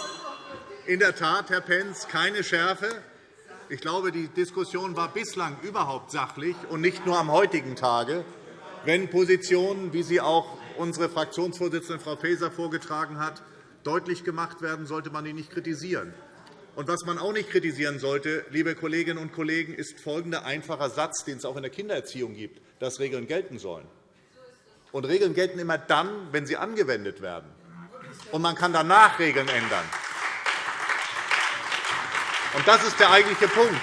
In der Tat, Herr Pentz, keine Schärfe. Ich glaube, die Diskussion war bislang überhaupt sachlich und nicht nur am heutigen Tage. Wenn Positionen, wie sie auch unsere Fraktionsvorsitzende Frau Faeser vorgetragen hat, deutlich gemacht werden, sollte man die nicht kritisieren. Und was man auch nicht kritisieren sollte, liebe Kolleginnen und Kollegen, ist folgender einfacher Satz, den es auch in der Kindererziehung gibt, dass Regeln gelten sollen. Und Regeln gelten immer dann, wenn sie angewendet werden. Und man kann danach Regeln ändern. Und das ist der eigentliche Punkt.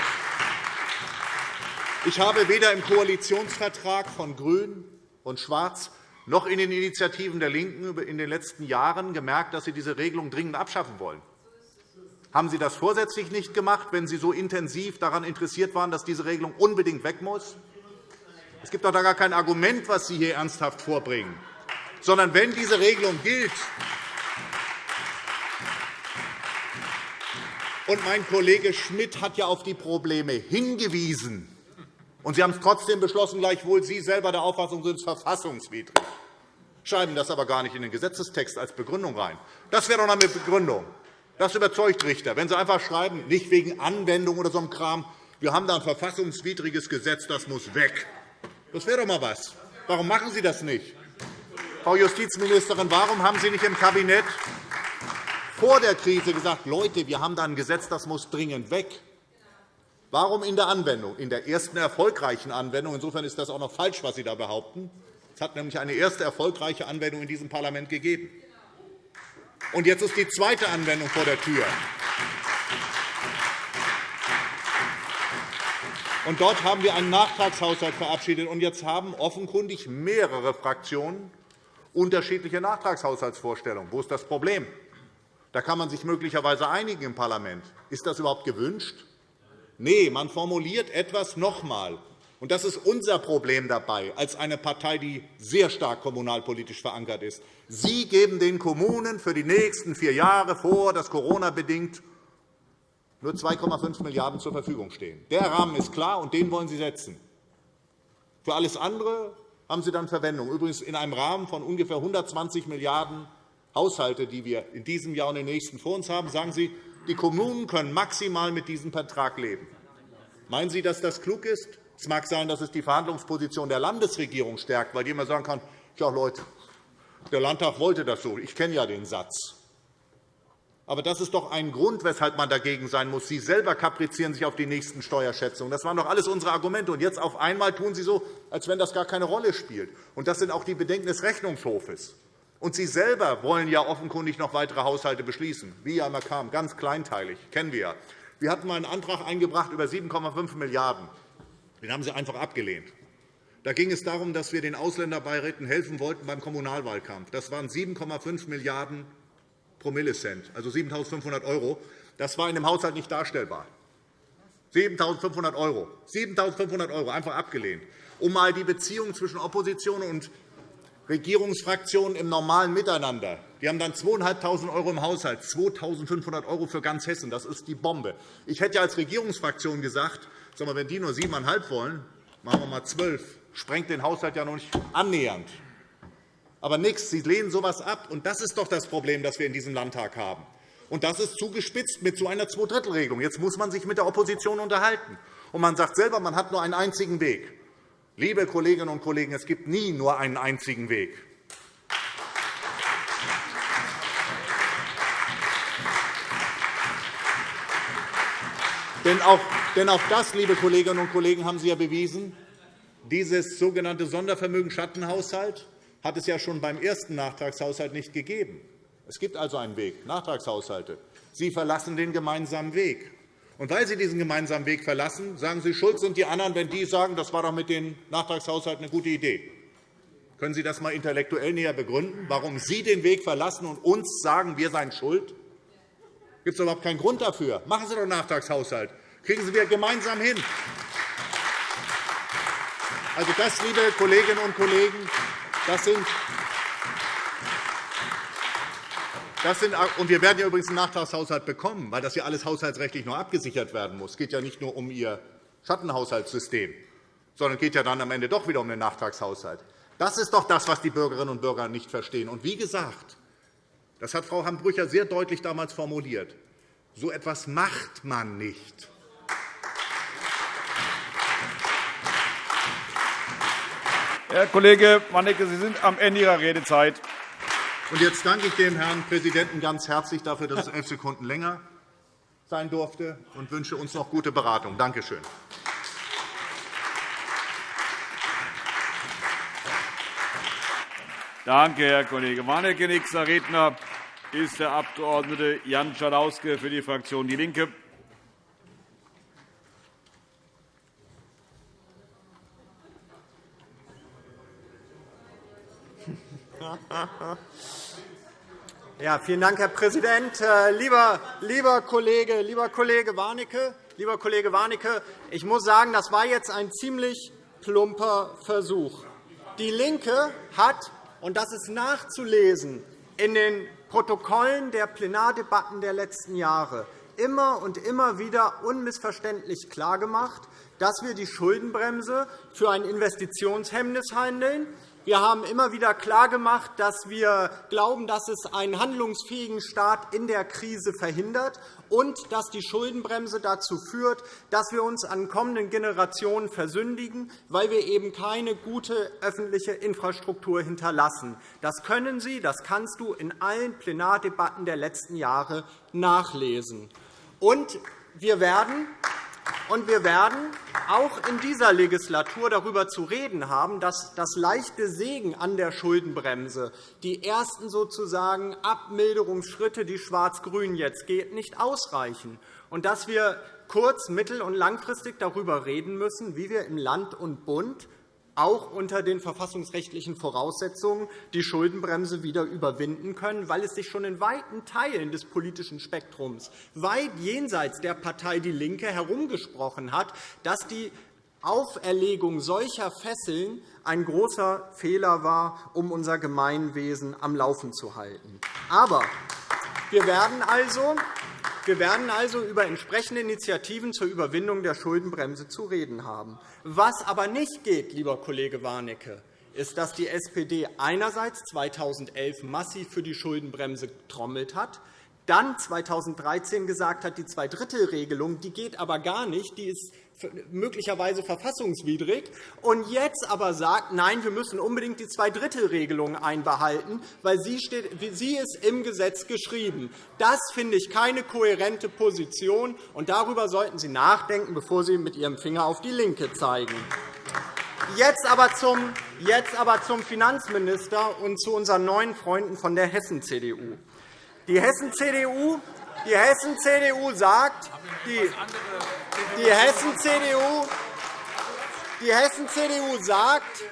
Ich habe weder im Koalitionsvertrag von Grün und Schwarz noch in den Initiativen der LINKEN in den letzten Jahren gemerkt, dass Sie diese Regelung dringend abschaffen wollen. Haben Sie das vorsätzlich nicht gemacht, wenn Sie so intensiv daran interessiert waren, dass diese Regelung unbedingt weg muss? Es gibt doch da gar kein Argument, was Sie hier ernsthaft vorbringen. Sondern wenn diese Regelung gilt, Und mein Kollege Schmidt hat ja auf die Probleme hingewiesen. Und Sie haben es trotzdem beschlossen, gleichwohl Sie selber der Auffassung sind, es ist verfassungswidrig. Schreiben das aber gar nicht in den Gesetzestext als Begründung rein. Das wäre doch eine Begründung. Das überzeugt Richter. Wenn Sie einfach schreiben, nicht wegen Anwendung oder so einem Kram, wir haben da ein verfassungswidriges Gesetz, das muss weg. Das wäre doch einmal was. Warum machen Sie das nicht? Frau Justizministerin, warum haben Sie nicht im Kabinett vor der Krise gesagt, Leute, wir haben da ein Gesetz, das muss dringend weg. Warum in der Anwendung? In der ersten erfolgreichen Anwendung. Insofern ist das auch noch falsch, was Sie da behaupten. Es hat nämlich eine erste erfolgreiche Anwendung in diesem Parlament gegeben. Und jetzt ist die zweite Anwendung vor der Tür. Und dort haben wir einen Nachtragshaushalt verabschiedet. Und jetzt haben offenkundig mehrere Fraktionen unterschiedliche Nachtragshaushaltsvorstellungen. Wo ist das Problem? Da kann man sich möglicherweise einigen im Parlament. Ist das überhaupt gewünscht? Nein, man formuliert etwas noch einmal. Und das ist unser Problem dabei, als eine Partei, die sehr stark kommunalpolitisch verankert ist. Sie geben den Kommunen für die nächsten vier Jahre vor, dass Corona-bedingt nur 2,5 Milliarden € zur Verfügung stehen. Der Rahmen ist klar, und den wollen Sie setzen. Für alles andere haben Sie dann Verwendung, übrigens in einem Rahmen von ungefähr 120 Milliarden € Haushalte, die wir in diesem Jahr und im nächsten vor uns haben, sagen Sie, die Kommunen können maximal mit diesem Vertrag leben. Meinen Sie, dass das klug ist? Es mag sein, dass es die Verhandlungsposition der Landesregierung stärkt, weil immer sagen kann, Ja, Leute, der Landtag wollte das so. Ich kenne ja den Satz. Aber das ist doch ein Grund, weshalb man dagegen sein muss. Sie selber kaprizieren sich auf die nächsten Steuerschätzungen. Das waren doch alles unsere Argumente. Und jetzt auf einmal tun Sie so, als wenn das gar keine Rolle spielt. Und das sind auch die Bedenken des Rechnungshofes. Und Sie selber wollen ja offenkundig noch weitere Haushalte beschließen, wie ja immer kam, ganz kleinteilig, kennen wir ja. Wir hatten einmal einen Antrag eingebracht über 7,5 Milliarden €. Den haben Sie einfach abgelehnt. Da ging es darum, dass wir den Ausländerbeiräten helfen wollten beim Kommunalwahlkampf. Das waren 7,5 Milliarden Promillecent, also 7.500 €. Das war in dem Haushalt nicht darstellbar. 7.500 €. 7.500 € einfach abgelehnt. Um einmal die Beziehung zwischen Opposition und Regierungsfraktionen im normalen Miteinander. Die haben dann 2.500 € im Haushalt, 2.500 € für ganz Hessen. Das ist die Bombe. Ich hätte als Regierungsfraktion gesagt, wenn die nur 7,5 wollen, machen wir mal 12. Sprengt den Haushalt ja noch nicht annähernd aber nichts. Sie lehnen so etwas ab. Und das ist doch das Problem, das wir in diesem Landtag haben. Und das ist zugespitzt mit so einer Zweidrittelregelung. Jetzt muss man sich mit der Opposition unterhalten. Und man sagt selber, man hat nur einen einzigen Weg. Liebe Kolleginnen und Kollegen, es gibt nie nur einen einzigen Weg. Denn auch, denn auch das, liebe Kolleginnen und Kollegen, haben Sie ja bewiesen. Dieses sogenannte Sondervermögen Schattenhaushalt hat es ja schon beim ersten Nachtragshaushalt nicht gegeben. Es gibt also einen Weg, Nachtragshaushalte. Sie verlassen den gemeinsamen Weg. Und weil Sie diesen gemeinsamen Weg verlassen, sagen Sie Schulz und die anderen, wenn die sagen, das war doch mit den Nachtragshaushalten eine gute Idee. Können Sie das einmal intellektuell näher begründen, warum Sie den Weg verlassen und uns sagen, wir seien schuld? Gibt es überhaupt keinen Grund dafür? Machen Sie doch einen Nachtragshaushalt. Kriegen Sie wir gemeinsam hin. Also das, liebe Kolleginnen und Kollegen, das sind das sind, und wir werden ja übrigens einen Nachtragshaushalt bekommen, weil das ja alles haushaltsrechtlich noch abgesichert werden muss. Es geht ja nicht nur um Ihr Schattenhaushaltssystem, sondern es geht ja dann am Ende doch wieder um den Nachtragshaushalt. Das ist doch das, was die Bürgerinnen und Bürger nicht verstehen. Und wie gesagt, das hat Frau Hambrücher sehr deutlich damals formuliert. So etwas macht man nicht. Herr Kollege Warnecke, Sie sind am Ende Ihrer Redezeit. Und jetzt danke ich dem Herrn Präsidenten ganz herzlich dafür, dass es elf Sekunden länger sein durfte, und wünsche uns noch gute Beratung. Danke schön. Danke, Herr Kollege Warnecke. Nächster Redner ist der Abg. Jan Schalauske für die Fraktion DIE LINKE. Ja, vielen Dank, Herr Präsident. Äh, lieber, lieber, Kollege, lieber Kollege Warnecke, lieber Kollege Warnecke, ich muss sagen, das war jetzt ein ziemlich plumper Versuch. DIE LINKE hat, und das ist nachzulesen in den Protokollen der Plenardebatten der letzten Jahre, immer und immer wieder unmissverständlich klargemacht, dass wir die Schuldenbremse für ein Investitionshemmnis handeln, wir haben immer wieder klargemacht, dass wir glauben, dass es einen handlungsfähigen Staat in der Krise verhindert und dass die Schuldenbremse dazu führt, dass wir uns an kommenden Generationen versündigen, weil wir eben keine gute öffentliche Infrastruktur hinterlassen. Das können Sie, das kannst du in allen Plenardebatten der letzten Jahre nachlesen. Und wir werden und wir werden auch in dieser Legislatur darüber zu reden haben, dass das leichte Segen an der Schuldenbremse, die ersten sozusagen Abmilderungsschritte, die Schwarz-Grün jetzt geht, nicht ausreichen, und dass wir kurz-, mittel- und langfristig darüber reden müssen, wie wir im Land und Bund auch unter den verfassungsrechtlichen Voraussetzungen die Schuldenbremse wieder überwinden können, weil es sich schon in weiten Teilen des politischen Spektrums weit jenseits der Partei DIE LINKE herumgesprochen hat, dass die Auferlegung solcher Fesseln ein großer Fehler war, um unser Gemeinwesen am Laufen zu halten. Aber wir werden also wir werden also über entsprechende Initiativen zur Überwindung der Schuldenbremse zu reden haben. Was aber nicht geht, lieber Kollege Warnecke, ist, dass die SPD einerseits 2011 massiv für die Schuldenbremse getrommelt hat, dann 2013 gesagt hat, die Zweidrittelregelung die geht aber gar nicht, die ist möglicherweise verfassungswidrig, und jetzt aber sagt, nein, wir müssen unbedingt die Zweidrittelregelung einbehalten, weil sie, steht, sie ist im Gesetz geschrieben. Das finde ich keine kohärente Position, und darüber sollten Sie nachdenken, bevor Sie mit Ihrem Finger auf die LINKE zeigen. Jetzt aber, zum, jetzt aber zum Finanzminister und zu unseren neuen Freunden von der Hessen-CDU. Die Hessen-CDU die Hessen-CDU sagt, die, die Hessen-CDU die Hessen-CDU sagt,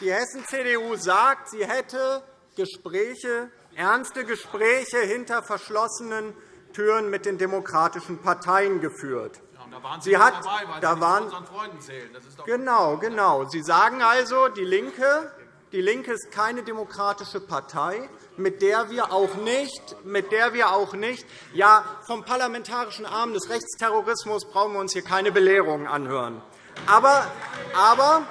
die Hessen-CDU sagt, sie hätte Gespräche, ernste Gespräche hinter verschlossenen Türen mit den demokratischen Parteien geführt. Da waren Sie, Sie hat, dabei, weil da Sie waren, unseren Freunden zählen. Genau, genau. Sie sagen also, die LINKE, die LINKE ist keine demokratische Partei mit der wir auch nicht, mit der wir auch nicht ja, vom parlamentarischen Arm des Rechtsterrorismus brauchen wir uns hier keine Belehrungen anhören. Aber, aber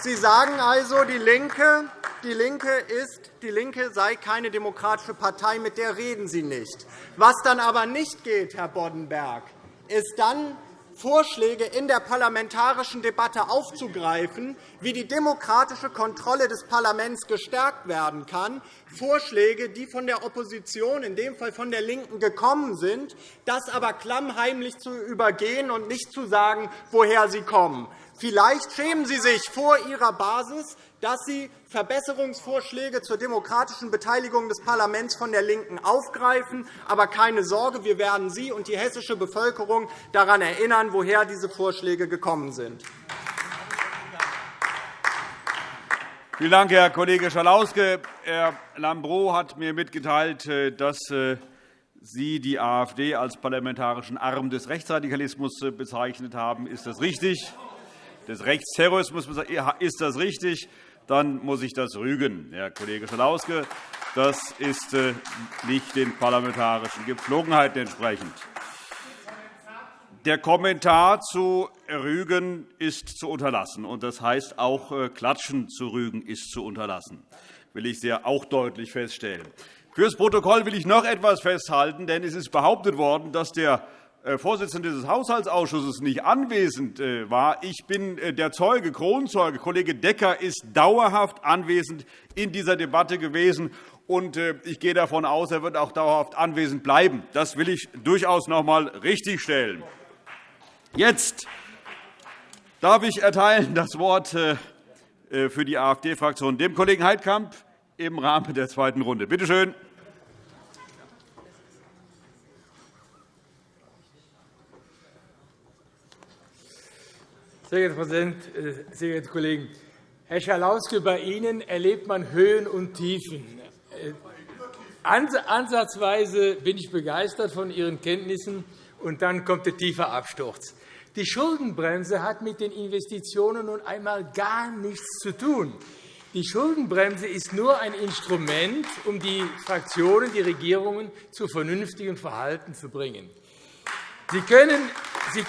Sie sagen also, die LINKE, die LINKE ist, die LINKE sei keine demokratische Partei, mit der reden Sie nicht. Was dann aber nicht geht, Herr Boddenberg, ist dann Vorschläge in der parlamentarischen Debatte aufzugreifen, wie die demokratische Kontrolle des Parlaments gestärkt werden kann, Vorschläge, die von der Opposition, in dem Fall von der LINKEN, gekommen sind, das aber klammheimlich zu übergehen und nicht zu sagen, woher sie kommen. Vielleicht schämen Sie sich vor Ihrer Basis, dass Sie Verbesserungsvorschläge zur demokratischen Beteiligung des Parlaments von der LINKEN aufgreifen. Aber keine Sorge, wir werden Sie und die hessische Bevölkerung daran erinnern, woher diese Vorschläge gekommen sind. Vielen Dank, Herr Kollege Schalauske. Herr Lambrou hat mir mitgeteilt, äh, dass äh, Sie die AfD als parlamentarischen Arm des Rechtsradikalismus äh, bezeichnet haben. Ist das richtig? Des Rechtsterrorismus ist das richtig? Dann muss ich das rügen, Herr Kollege Schalauske. Das ist äh, nicht den parlamentarischen Gepflogenheiten entsprechend. Der Kommentar zu Rügen ist zu unterlassen. und Das heißt, auch äh, Klatschen zu Rügen ist zu unterlassen. Das will ich sehr auch deutlich feststellen. Fürs Protokoll will ich noch etwas festhalten, denn es ist behauptet worden, dass der Vorsitzende des Haushaltsausschusses nicht anwesend äh, war. Ich bin äh, der Zeuge, Kronzeuge. Kollege Decker ist dauerhaft anwesend in dieser Debatte gewesen. Und ich gehe davon aus, er wird auch dauerhaft anwesend bleiben. Das will ich durchaus noch einmal richtigstellen. Jetzt darf ich erteilen [LAUGHS] das Wort für die AfD-Fraktion dem Kollegen Heidkamp im Rahmen der zweiten Runde. Bitte schön. Sehr geehrter Herr Präsident, äh, sehr geehrte Kollegen! Herr Schalauske, bei Ihnen erlebt man Höhen und Tiefen. Äh, ansatzweise bin ich begeistert von Ihren Kenntnissen, und dann kommt der tiefe Absturz. Die Schuldenbremse hat mit den Investitionen nun einmal gar nichts zu tun. Die Schuldenbremse ist nur ein Instrument, um die Fraktionen, die Regierungen zu vernünftigem Verhalten zu bringen. Sie können, Sie,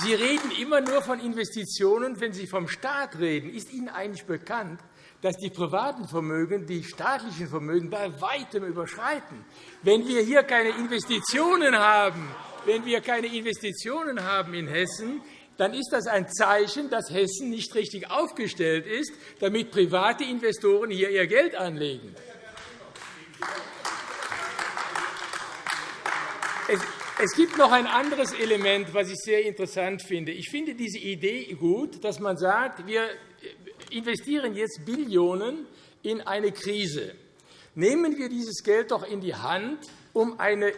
Sie reden immer nur von Investitionen. Wenn Sie vom Staat reden, ist Ihnen eigentlich bekannt, dass die privaten Vermögen die staatlichen Vermögen bei weitem überschreiten. Wenn wir hier keine Investitionen haben, wenn wir keine Investitionen haben in Hessen, dann ist das ein Zeichen, dass Hessen nicht richtig aufgestellt ist, damit private Investoren hier ihr Geld anlegen. Es gibt noch ein anderes Element, das ich sehr interessant finde. Ich finde diese Idee gut, dass man sagt, wir investieren jetzt Billionen in eine Krise. Nehmen wir dieses Geld doch in die Hand, um eine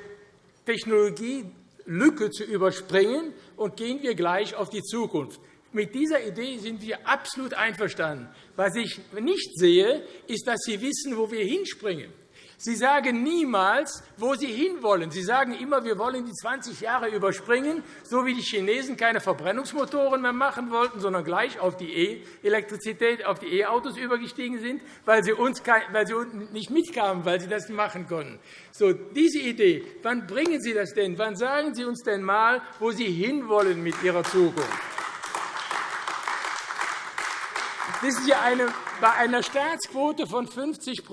Technologielücke zu überspringen, und gehen wir gleich auf die Zukunft. Mit dieser Idee sind wir absolut einverstanden. Was ich nicht sehe, ist, dass Sie wissen, wo wir hinspringen. Sie sagen niemals, wo Sie hinwollen. Sie sagen immer, wir wollen die 20 Jahre überspringen, so wie die Chinesen keine Verbrennungsmotoren mehr machen wollten, sondern gleich auf die E-Elektrizität, auf die E-Autos übergestiegen sind, weil sie, uns nicht mitkamen, weil sie das machen konnten. So, diese Idee, wann bringen Sie das denn? Wann sagen Sie uns denn einmal, wo Sie hinwollen mit Ihrer Zukunft? Wissen Sie, bei einer Staatsquote von 50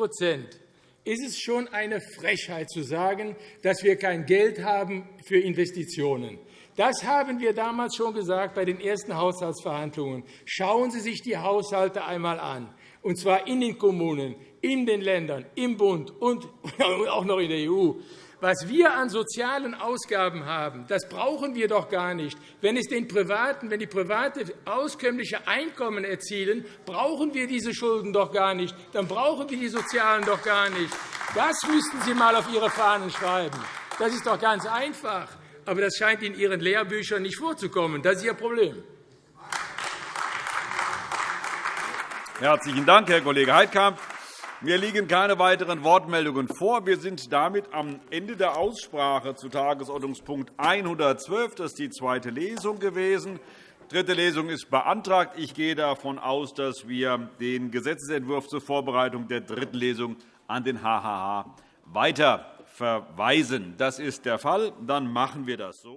ist es schon eine Frechheit zu sagen, dass wir kein Geld haben für Investitionen. Das haben wir damals schon gesagt bei den ersten Haushaltsverhandlungen. Schauen Sie sich die Haushalte einmal an, und zwar in den Kommunen, in den Ländern, im Bund und [LAUGHS] auch noch in der EU. Was wir an sozialen Ausgaben haben, das brauchen wir doch gar nicht. Wenn, es den Privaten, wenn die Private auskömmliche Einkommen erzielen, brauchen wir diese Schulden doch gar nicht. Dann brauchen wir die Sozialen doch gar nicht. Das müssten Sie einmal auf Ihre Fahnen schreiben. Das ist doch ganz einfach. Aber das scheint in Ihren Lehrbüchern nicht vorzukommen. Das ist Ihr Problem. Herzlichen Dank, Herr Kollege Heidkamp. Mir liegen keine weiteren Wortmeldungen vor. Wir sind damit am Ende der Aussprache zu Tagesordnungspunkt 112. Das ist die zweite Lesung gewesen. Die dritte Lesung ist beantragt. Ich gehe davon aus, dass wir den Gesetzentwurf zur Vorbereitung der dritten Lesung an den HHH weiter verweisen. Das ist der Fall. Dann machen wir das so.